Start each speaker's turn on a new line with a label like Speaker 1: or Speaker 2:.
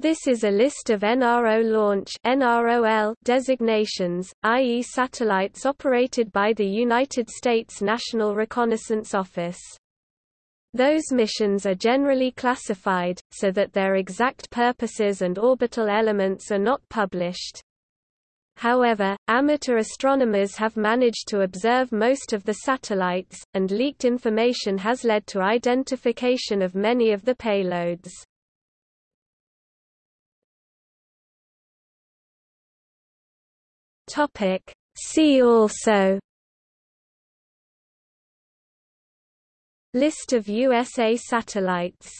Speaker 1: This is a list of NRO launch NROL designations, i.e. satellites operated by the United States National Reconnaissance Office. Those missions are generally classified, so that their exact purposes and orbital elements are not published. However, amateur astronomers have managed to observe most of the satellites, and leaked information has led to identification of many of the payloads. Topic. See also List of USA satellites